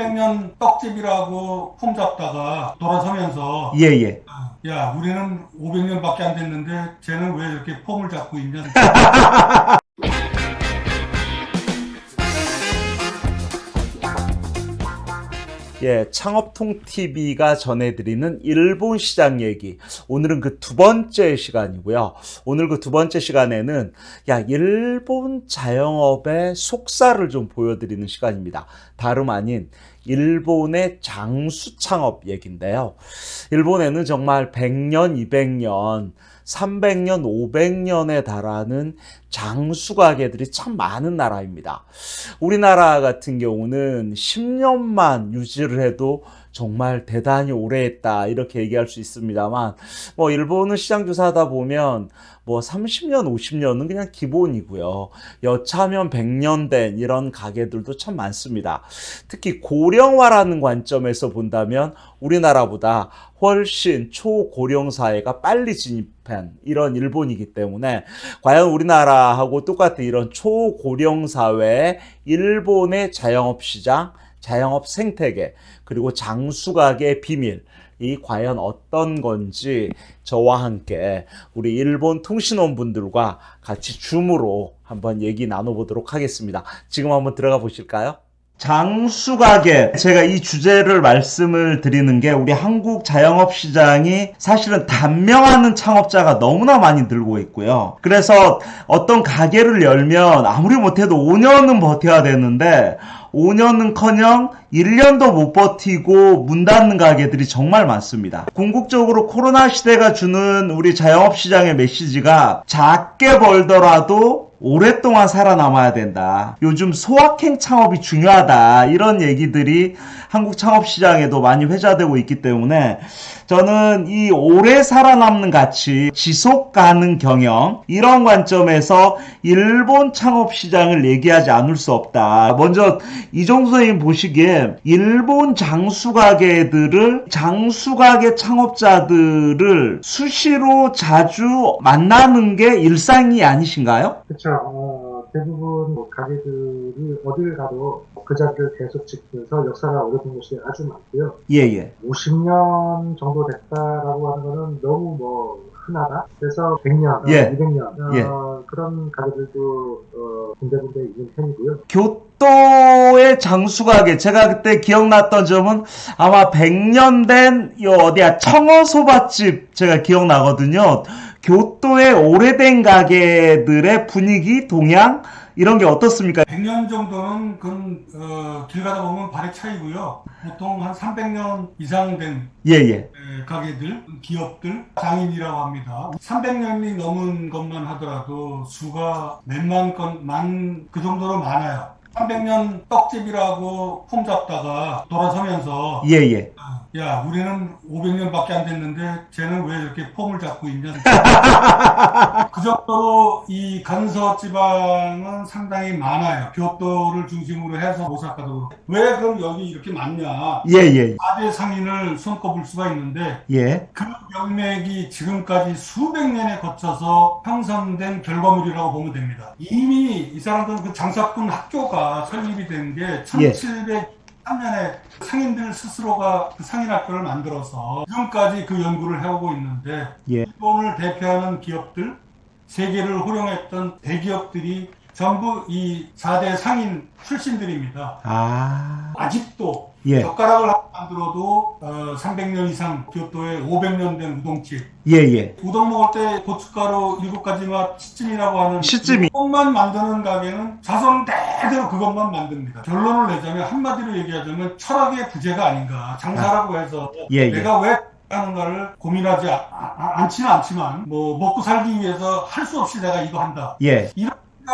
300년 떡집이라고 폼 잡다가 돌아서면서 예, 예. 야 우리는 500년밖에 안 됐는데 쟤는 왜 이렇게 폼을 잡고 있냐 예, 창업통TV가 전해드리는 일본 시장 얘기. 오늘은 그 두 번째 시간이고요. 오늘 그 두 번째 시간에는, 야, 일본 자영업의 속살을 좀 보여드리는 시간입니다. 다름 아닌, 일본의 장수 창업 얘기인데요. 일본에는 정말 100년, 200년, 300년, 500년에 달하는 장수 가게들이 참 많은 나라입니다. 우리나라 같은 경우는 10년만 유지를 해도 정말 대단히 오래 했다 이렇게 얘기할 수 있습니다만 뭐 일본은 시장 조사하다 보면 뭐 30년 50년은 그냥 기본이고요. 여차하면 100년 된 이런 가게들도 참 많습니다. 특히 고령화라는 관점에서 본다면 우리나라보다 훨씬 초고령 사회가 빨리 진입한 이런 일본이기 때문에 과연 우리나라하고 똑같은 이런 초고령 사회의 일본의 자영업 시장 자영업 생태계 그리고 장수가게 비밀 이 과연 어떤 건지 저와 함께 우리 일본 통신원 분들과 같이 줌으로 한번 얘기 나눠보도록 하겠습니다. 지금 한번 들어가 보실까요? 장수가게 제가 이 주제를 말씀을 드리는 게 우리 한국 자영업 시장이 사실은 단명하는 창업자가 너무나 많이 들고 있고요. 그래서 어떤 가게를 열면 아무리 못해도 5년은 버텨야 되는데 5년은커녕 1년도 못 버티고 문 닫는 가게들이 정말 많습니다. 궁극적으로 코로나 시대가 주는 우리 자영업 시장의 메시지가 작게 벌더라도 오랫동안 살아남아야 된다. 요즘 소확행 창업이 중요하다. 이런 얘기들이 한국 창업 시장에도 많이 회자되고 있기 때문에 저는 이 오래 살아남는 가치, 지속 가능 경영 이런 관점에서 일본 창업 시장을 얘기하지 않을 수 없다. 먼저 이종수 선생님 보시기에 일본 장수 가게들을 장수 가게 창업자들을 수시로 자주 만나는 게 일상이 아니신가요? 그렇죠. 어, 대부분 뭐 가게들이 어딜 가도 그 자리를 계속 지키면서 역사가 오래된 곳이 아주 많고요. 예예. 예. 50년 정도 됐다라고 하는 거는 너무 뭐 흔하다. 그래서 100년, 예. 200년 어, 예. 그런 가게들도 어, 군데군데 있는 편이고요. 교토의 장수가게 제가 그때 기억났던 점은 아마 100년 된 요 어디야 청어 소밭집 제가 기억나거든요. 교토의 오래된 가게들의 분위기, 동향 이런 게 어떻습니까? 100년 정도는 그, 어, 길 가다 보면 발의 차이고요. 보통 한 300년 이상 된 예예. 에, 가게들, 기업들, 장인이라고 합니다. 300년이 넘은 것만 하더라도 수가 몇만 건, 만, 그 정도로 많아요. 300년 떡집이라고 폼 잡다가 돌아서면서 예 예. 야 우리는 500년밖에 안 됐는데 쟤는 왜 이렇게 폼을 잡고 있냐? 그 정도로 이 간서 지방은 상당히 많아요. 교토를 중심으로 해서 오사카도. 왜 그럼 여기 이렇게 많냐? 예 예. 4대 상인을 손꼽을 수가 있는데 예. 그 명맥이 지금까지 수백 년에 거쳐서 형성된 결과물이라고 보면 됩니다. 이미 이 사람들은 그 장사꾼 학교가 설립이 된 게 1703년에 상인들 스스로가 그 상인학교를 만들어서 지금까지 그 연구를 해오고 있는데 예. 일본을 대표하는 기업들 세계를 호령했던 대기업들이 전부 이 4대 상인 출신들입니다. 아. 아직도 예. 젓가락을 만들어도 어, 300년 이상 교토에 500년 된 우동집 예예. 우동 먹을 때 고춧가루 일곱 가지 맛 시찜이라고 하는 시찜이. 그것만 만드는 가게는 자손 대대로 그것만 만듭니다. 결론을 내자면 한마디로 얘기하자면 철학의 부재가 아닌가. 장사라고 해서 예, 예. 내가 왜 하는가를 고민하지 아- 아- 않지는 않지만 뭐 먹고 살기 위해서 할 수 없이 내가 이거 한다. 예.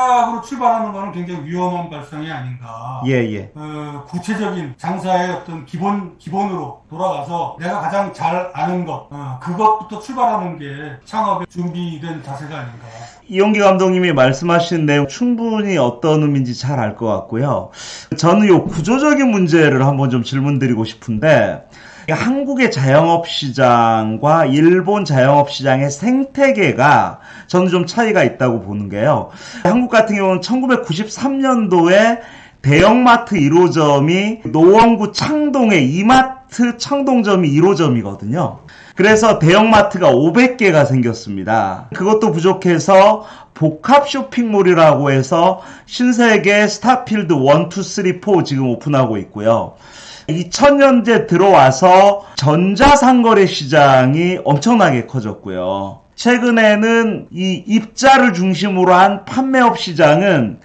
생각으로 출발하는 거는 굉장히 위험한 발상이 아닌가. 예 예. 어, 구체적인 장사의 어떤 기본 기본으로 돌아가서 내가 가장 잘 아는 것 어, 그것부터 출발하는 게 창업에 준비된 자세가 아닌가. 이용기 감독님이 말씀하신 내용 충분히 어떤 의미인지 잘 알 것 같고요. 저는 요 구조적인 문제를 한번 좀 질문드리고 싶은데 한국의 자영업 시장과 일본 자영업 시장의 생태계가 저는 좀 차이가 있다고 보는 게요. 한국 같은 경우는 1993년도에 대형마트 1호점이 노원구 창동에 이마트 창동점이 1호점이거든요. 그래서 대형마트가 500개가 생겼습니다. 그것도 부족해서 복합 쇼핑몰이라고 해서 신세계 스타필드 1, 2, 3, 4 지금 오픈하고 있고요. 2000년대 들어와서 전자상거래 시장이 엄청나게 커졌고요. 최근에는 이 입자를 중심으로 한 판매업 시장은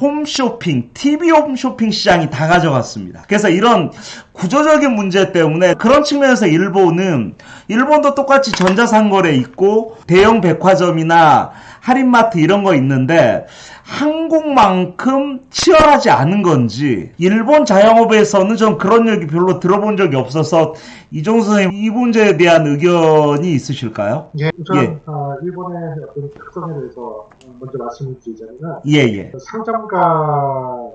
홈쇼핑, TV 홈쇼핑 시장이 다 가져갔습니다. 그래서 이런 구조적인 문제 때문에 그런 측면에서 일본은 일본도 똑같이 전자상거래 있고 대형 백화점이나 할인마트 이런 거 있는데 한국만큼 치열하지 않은 건지 일본 자영업에서는 좀 그런 얘기 별로 들어본 적이 없어서 이종수 선생님 이 문제에 대한 의견이 있으실까요? 예, 우선 예. 어, 일본의 어떤 특성에 대해서 먼저 말씀을 드리자면 예 예 상점가가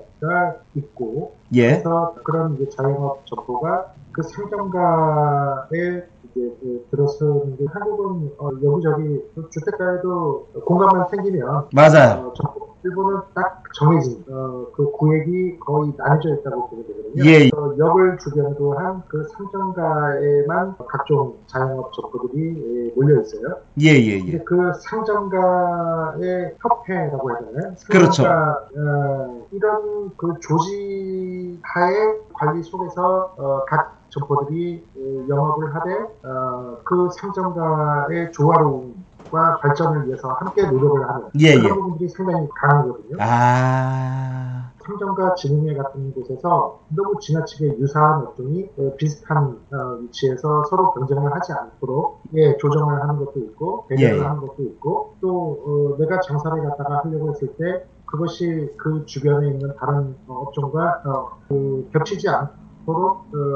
있고 예. 그래서 그런 이제 자영업 점포가 그 상점가에 이제 그 들어서는데 한국은 어, 여기저기 또 주택가에도 공간만 생기면 맞아요. 어. 일본은 딱 정해진 어, 그 구획이 거의 나뉘어져 있다고 보면 되거든요. 예. 그래서 역을 주변으로 한 그 상점가에만 각종 자영업 점포들이 예, 몰려 있어요. 예예예. 근데 그 상점가의 협회라고 해야 되나요? 그렇죠. 어, 이런 그 조직 하에 관리 속에서 어, 각 점포들이 어, 영업을 하되 어, 그 상점가의 조화로움과 발전을 위해서 함께 노력을 하는 예, 그런 예. 부분들이 상당히 강하거든요. 아 상점가 진흥회 같은 곳에서 너무 지나치게 유사한 업종이 어, 비슷한 어, 위치에서 서로 경쟁을 하지 않도록 예, 조정을 하는 것도 있고 배려를 예. 하는 것도 있고 또 어, 내가 장사를 갖다가 하려고 했을 때 그것이 그 주변에 있는 다른 어, 업종과 어, 그 겹치지 않도록 어, 어,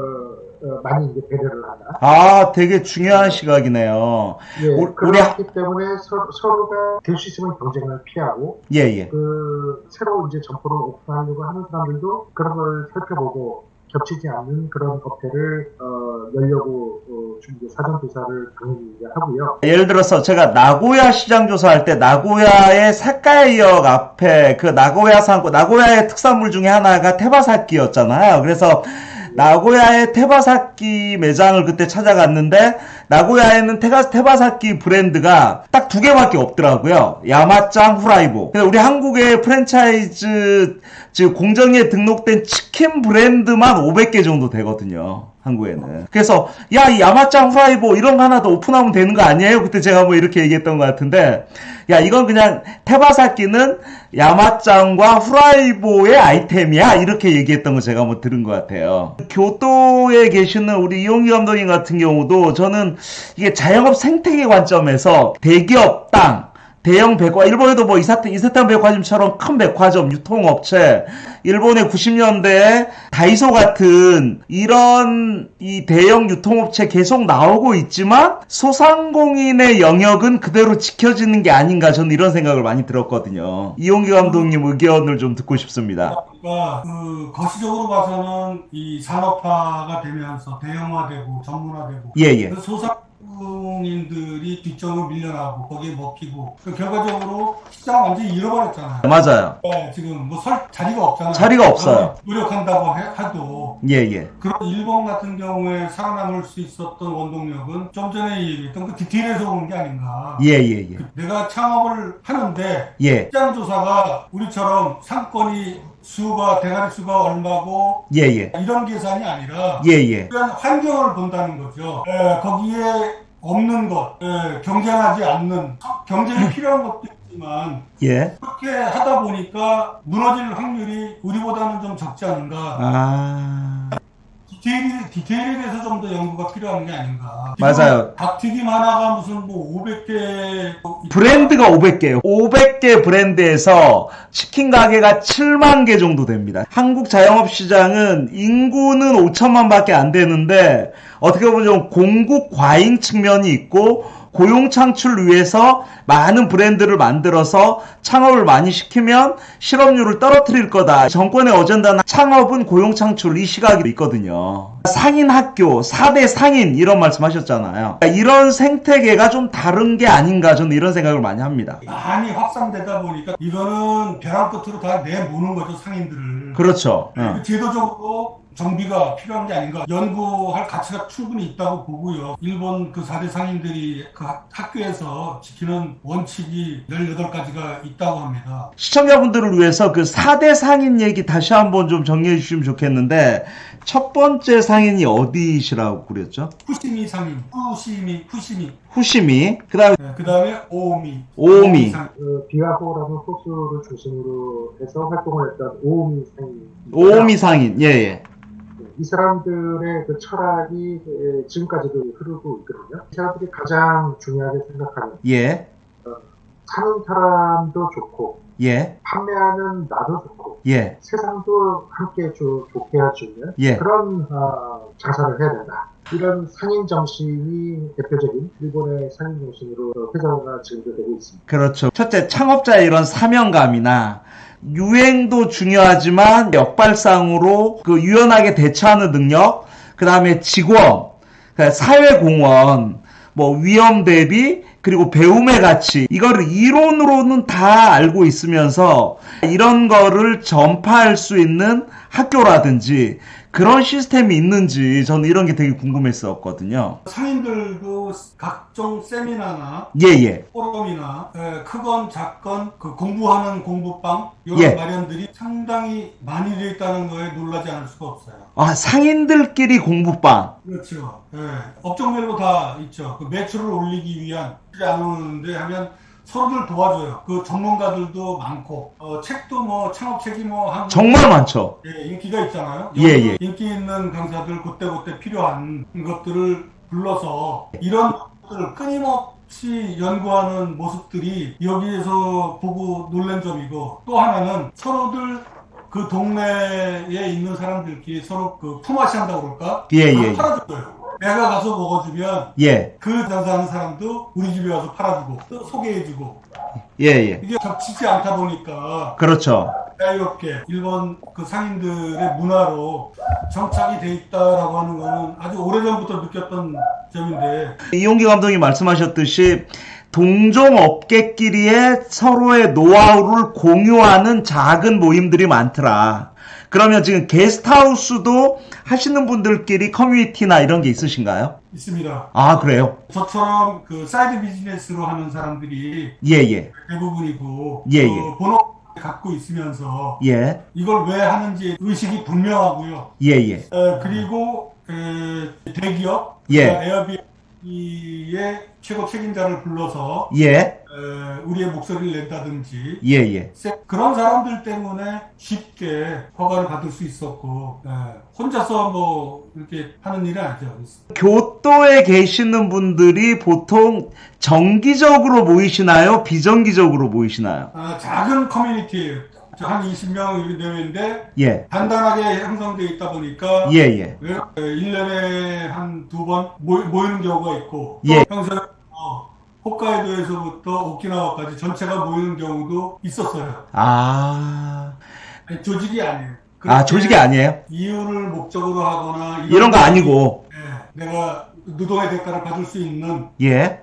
많이 이제 배려를 하다. 아, 되게 중요한 시각이네요. 예, 우리- 그렇기 때문에 서, 서로가 될 수 있으면 경쟁을 피하고 예 예. 그 새로 이제 점포를 오픈하려고 하는 사람들도 그런 걸 살펴보고 겹치지 않는 그런 업체를 어, 열려고 어, 좀 이제 사전 조사를 당연히 하고요. 예를 들어서 제가 나고야 시장 조사할 때 나고야의 사카이역 앞에 그 나고야 상고 나고야의 특산물 중에 하나가 테바사키였잖아요. 그래서 나고야의 테바사키 매장을 그때 찾아갔는데 나고야에는 테가, 테바사키 브랜드가 딱 두 개밖에 없더라고요. 야마짱 후라이보. 근데 우리 한국의 프랜차이즈 즉 공정에 등록된 치킨 브랜드만 500개 정도 되거든요. 한국에는. 그래서 야, 이 야마짱 후라이보 이런 거 하나 더 오픈하면 되는 거 아니에요? 그때 제가 뭐 이렇게 얘기했던 것 같은데 야, 이건 그냥 테바사키는 야마짱과 후라이보의 아이템이야. 이렇게 얘기했던 거 제가 뭐 들은 것 같아요. 교토에 계시는 우리 이용기 감독님 같은 경우도 저는 이게 자영업 생태계 관점에서 대기업 땅 대형 백화, 일본에도 뭐 이사탄, 이사탄 백화점처럼 큰 백화점, 유통업체, 일본의 90년대에 다이소 같은 이런 이 대형 유통업체 계속 나오고 있지만 소상공인의 영역은 그대로 지켜지는 게 아닌가 저는 이런 생각을 많이 들었거든요. 이용기 감독님 의견을 좀 듣고 싶습니다. 그러니까 그 거시적으로 봐서는 이 산업화가 되면서 대형화되고 전문화되고 예, 예. 그 소상 공인들이 뒷전으로 밀려나고 거기에 먹히고 그 결과적으로 시장 완전히 잃어버렸잖아요. 맞아요. 네, 지금 뭐 설 자리가 없잖아요. 자리가 없어요. 노력한다고 해, 해도 예, 예. 그런 일본 같은 경우에 살아남을 수 있었던 원동력은 좀 전에 얘기했던 그 디테일에서 오는 게 아닌가. 예, 예, 예. 그 내가 창업을 하는데 예, 시장 조사가 우리처럼 상권이 수가 대가리 수가 얼마고 예, 예. 이런 계산이 아니라 예, 예. 환경을 본다는 거죠. 에, 거기에 없는 것, 에, 경쟁하지 않는 경쟁이 필요한 것도 있지만 예. 그렇게 하다 보니까 무너질 확률이 우리보다는 좀 적지 않은가. 아. 디테일이, 디테일에 대해서 좀 더 연구가 필요한 게 아닌가. 맞아요. 닭튀김 하나가 무슨 뭐 500개 브랜드가 500개예요. 500개 브랜드에서 치킨 가게가 7만 개 정도 됩니다. 한국 자영업 시장은 인구는 5천만 밖에 안 되는데 어떻게 보면 좀 공급 과잉 측면이 있고 고용 창출을 위해서 많은 브랜드를 만들어서 창업을 많이 시키면 실업률을 떨어뜨릴 거다. 정권의 어젠다는 창업은 고용 창출 이 시각이 있거든요. 상인 학교, 4대 상인 이런 말씀하셨잖아요. 이런 생태계가 좀 다른 게 아닌가 저는 이런 생각을 많이 합니다. 많이 확산되다 보니까 이거는 벼랑 끝으로 다 내모는 거죠 상인들을. 그렇죠. 어. 그 제도적으로 정비가 필요한 게 아닌가 연구할 가치가 충분히 있다고 보고요. 일본 그 4대 상인들이 그 학- 학교에서 지키는 원칙이 18가지가 있다고 합니다. 시청자분들을 위해서 그 4대 상인 얘기 다시 한번 좀 정리해 주시면 좋겠는데 첫 번째 상인이 어디시라고 그랬죠? 후시미 상인, 후시미, 후시미. 후시미, 그 다음에 그 다음에 오미. 오미. 그 비와호라는 호수를 중심으로 해서 활동을 했던 오미 상인. 오미 상인, 예, 예. 이 사람들의 그 철학이 에, 지금까지도 흐르고 있거든요. 이 사람들이 가장 중요하게 생각하는 예, 사는 사람도 좋고 예, 판매하는 나도 좋고 예, 세상도 함께 조- 좋게 해주는 예. 그런 어, 장사를 해야 된다. 이런 상인 정신이 대표적인 일본의 상인 정신으로 회사가 지금도 되고 있습니다. 그렇죠. 첫째, 창업자의 이런 사명감이나 유행도 중요하지만 역발상으로 그 유연하게 대처하는 능력, 그 다음에 직원, 그 사회공헌, 뭐 위험 대비, 그리고 배움의 가치, 이거를 이론으로는 다 알고 있으면서 이런 거를 전파할 수 있는 학교라든지 그런 시스템이 있는지 저는 이런 게 되게 궁금했었거든요. 상인들도 각종 세미나나 예, 예. 포럼이나 에, 크건 작건 그 공부하는 공부방 이런 예. 마련들이 상당히 많이 되어 있다는 거에 놀라지 않을 수가 없어요. 아, 상인들끼리 공부방. 그렇죠. 예. 업종별로 다 있죠. 그 매출을 올리기 위한 안 오는데 하면 서로들 도와줘요. 그 전문가들도 많고 어, 책도 뭐 창업책이 뭐 한 정말 많죠. 예, 인기가 있잖아요. 예, 예. 인기 있는 강사들 그때그때 필요한 것들을 불러서 이런 것들을 끊임없이 연구하는 모습들이 여기에서 보고 놀란 점이고 또 하나는 서로들 그 동네에 있는 사람들끼리 서로 그 품앗이 한다고 그럴까? 예, 예, 예. 팔아줘요. 내가 가서 먹어주면 예, 그 장사하는 사람도 우리 집에 와서 팔아주고 또 소개해주고 예, 예. 이게 겹치지 않다 보니까 그렇죠. 자유롭게 일본 그 상인들의 문화로 정착이 돼 있다라고 하는 거는 아주 오래전부터 느꼈던 점인데 이용기 감독이 말씀하셨듯이 동종 업계끼리의 서로의 노하우를 공유하는 작은 모임들이 많더라. 그러면 지금 게스트하우스도 하시는 분들끼리 커뮤니티나 이런 게 있으신가요? 있습니다. 아, 그래요? 저처럼 그 사이드 비즈니스로 하는 사람들이 예, 예, 대부분이고 예, 그 예. 본업 갖고 있으면서 예, 이걸 왜 하는지 의식이 분명하고요. 예, 예. 어, 그리고 그 대기업 예. 그러니까 에어비의 최고 책임자를 불러서 예, 어, 우리의 목소리를 낸다든지 예, 예. 세- 그런 사람들 때문에 쉽게 허가를 받을 수 있었고 예, 혼자서 뭐 이렇게 하는 일은 아니죠. 교토에 계시는 분들이 보통 정기적으로 모이시나요? 비정기적으로 모이시나요? 아, 작은 커뮤니티예요. 한 20명 이렇게 되는데 예, 단단하게 형성되어 있다 보니까 예, 예. 1년에 한 두 번 모이는 경우가 있고 예. 또 평소에 어, 홋카이도에서부터 오키나와까지 전체가 모이는 경우도 있었어요. 아, 아니, 조직이 아니에요. 아, 조직이 아니에요? 이윤을 목적으로 하거나 이런 거 아니고, 예, 내가 노동의 대가를 받을 수 있는 예. 예,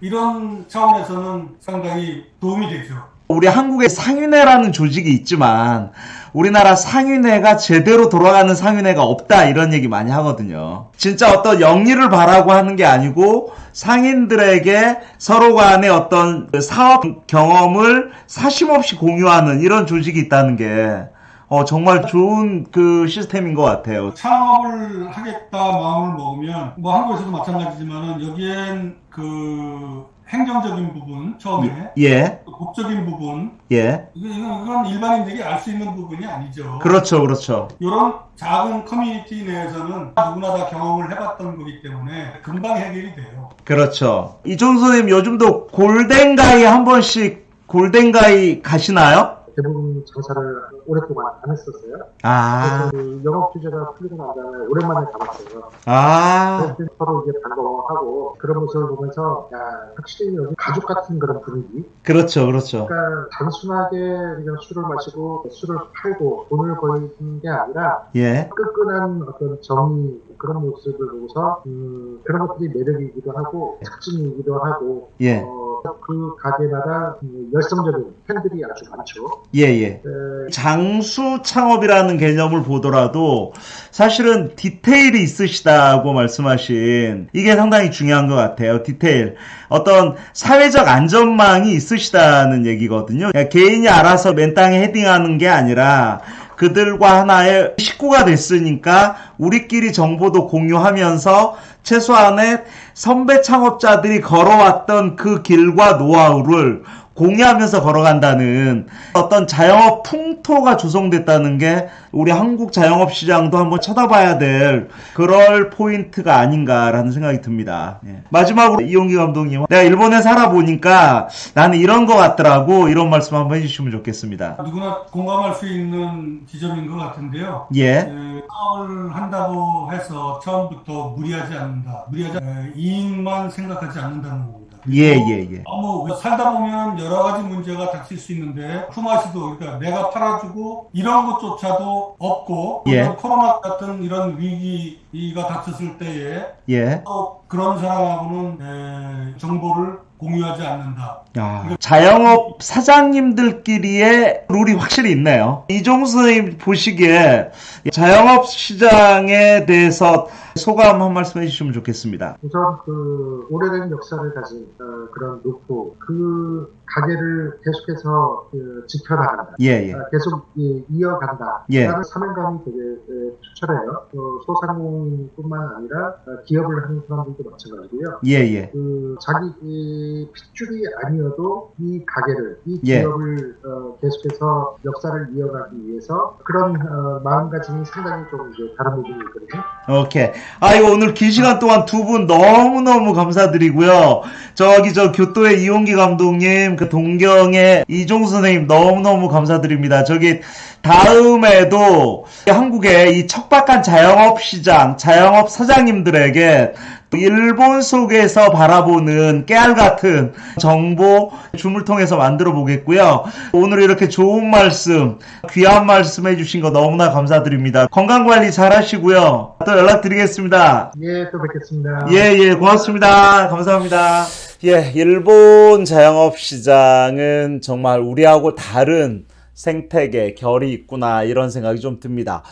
이런 차원에서는 상당히 도움이 되죠. 우리 한국에 상윤회라는 조직이 있지만 우리나라 상윤회가 제대로 돌아가는 상윤회가 없다 이런 얘기 많이 하거든요. 진짜 어떤 영리를 바라고 하는 게 아니고 상인들에게 서로 간의 어떤 그 사업 경험을 사심없이 공유하는 이런 조직이 있다는 게 어, 정말 좋은 그 시스템인 것 같아요. 창업을 하겠다 마음을 먹으면 뭐 한국에서도 마찬가지지만은 여기엔 그 행정적인 부분 처음에 예, 또 법적인 부분 예. 이건, 이건 일반인들이 알 수 있는 부분이 아니죠. 그렇죠, 그렇죠. 이런 작은 커뮤니티 내에서는 누구나 다 경험을 해봤던 거기 때문에 금방 해결이 돼요. 그렇죠. 이종 선생님 요즘도 골덴가이 한 번씩 골덴가이 가시나요? 대부분 장사를 오랫동안 안 했었어요. 아, 영업 규제가 풀리고 난 다음에 오랜만에 가봤어요. 아, 서로 이제 반가워하고 그런 모습을 보면서 야 확실히 여기 가족 같은 그런 분위기. 그렇죠, 그렇죠. 그러니까 단순하게 그냥 술을 마시고 술을 팔고 돈을 벌는 게 아니라 예, 끈끈한 어떤 정의 그런 모습을 보고서 음, 그런 것들이 매력이기도 하고 특징이기도 하고 예, 어, 그 가게마다 음, 열성적인 팬들이 아주 많죠. 예, 예. 에, 장수 창업이라는 개념을 보더라도 사실은 디테일이 있으시다고 말씀하신 이게 상당히 중요한 것 같아요. 디테일. 어떤 사회적 안전망이 있으시다는 얘기거든요. 그냥 개인이 알아서 맨 땅에 헤딩하는 게 아니라 그들과 하나의 식구가 됐으니까 우리끼리 정보도 공유하면서 최소한의 선배 창업자들이 걸어왔던 그 길과 노하우를 공유하면서 걸어간다는 어떤 자영업 풍토가 조성됐다는 게 우리 한국 자영업 시장도 한번 쳐다봐야 될 그럴 포인트가 아닌가라는 생각이 듭니다. 예. 마지막으로 이용기 감독님, 내가 일본에 살아보니까 나는 이런 거 같더라고 이런 말씀 한번 해주시면 좋겠습니다. 누구나 공감할 수 있는 지점인 것 같은데요. 예, 에, 사업을 한다고 해서 처음부터 무리하지 않는다. 무리하지 에, 이익만 생각하지 않는다는 겁니다. 예, 예, 예. 어, 뭐 살다 보면 여러 가지 문제가 닥칠 수 있는데 쿠마시도 그러니까 내가 팔아주고 이런 것조차도 없고 예. 코로나 같은 이런 위기가 닥쳤을 때에 예. 또 그런 사람하고는 에, 정보를 공유하지 않는다. 야, 자영업 사장님들끼리의 룰이 확실히 있네요. 이종수 선생님 보시기에 자영업 시장에 대해서 소감 한 말씀 해 주시면 좋겠습니다. 우선 그 오래된 역사를 가진 어, 그런 노포 그 가게를 계속해서 그 지켜나간다. 예, 예. 아, 계속 이- 이어간다. 예. 라는 사명감이 되게 에, 추천해요. 어, 소상공인뿐만 아니라 어, 기업을 하는 사람들도 마찬가지고요. 예, 예. 그 자기 이 핏줄이 아니어도 이 가게를 이 예. 기업을 어, 계속해서 역사를 이어가기 위해서 그런 어, 마음가짐이 상당히 좀 이제 다른 부분이 있거든요. 오케이. 아이고, 오늘 긴 시간 동안 두 분 너무너무 감사드리고요. 저기 저 교토의 이용기 감독님, 그 동경의 이종수 선생님 너무너무 감사드립니다. 저기 다음에도 한국의 이 척박한 자영업 시장, 자영업 사장님들에게 일본 속에서 바라보는 깨알 같은 정보 줌을 통해서 만들어 보겠고요. 오늘 이렇게 좋은 말씀, 귀한 말씀 해주신 거 너무나 감사드립니다. 건강 관리 잘 하시고요. 또 연락드리겠습니다. 예, 또 뵙겠습니다. 예, 예, 고맙습니다. 감사합니다. 예, 일본 자영업 시장은 정말 우리하고 다른 생태계, 결이 있구나, 이런 생각이 좀 듭니다.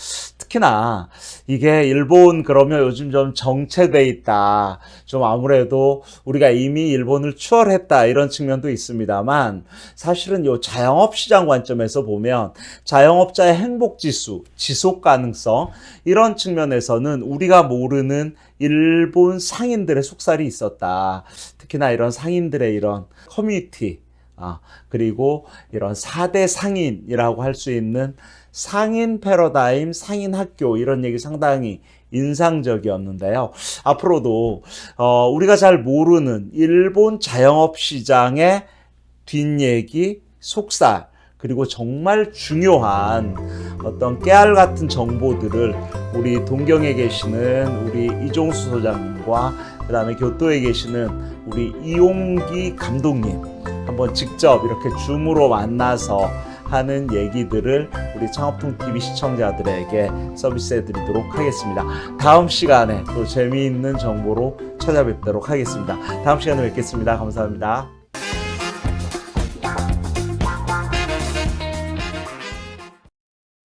특히나 이게 일본 그러면 요즘 좀 정체돼 있다. 좀 아무래도 우리가 이미 일본을 추월했다. 이런 측면도 있습니다만 사실은 요 자영업 시장 관점에서 보면 자영업자의 행복 지수, 지속 가능성 이런 측면에서는 우리가 모르는 일본 상인들의 속살이 있었다. 특히나 이런 상인들의 이런 커뮤니티 아, 그리고 이런 4대 상인이라고 할 수 있는 상인 패러다임, 상인 학교 이런 얘기 상당히 인상적이었는데요. 앞으로도 어, 우리가 잘 모르는 일본 자영업 시장의 뒷얘기, 속살 그리고 정말 중요한 어떤 깨알 같은 정보들을 우리 동경에 계시는 우리 이종수 소장님과 그 다음에 교토에 계시는 우리 이용기 감독님 한번 직접 이렇게 줌으로 만나서 하는 얘기들을 우리 창업통 TV 시청자들에게 서비스해 드리도록 하겠습니다. 다음 시간에 또 재미있는 정보로 찾아뵙도록 하겠습니다. 다음 시간에 뵙겠습니다. 감사합니다.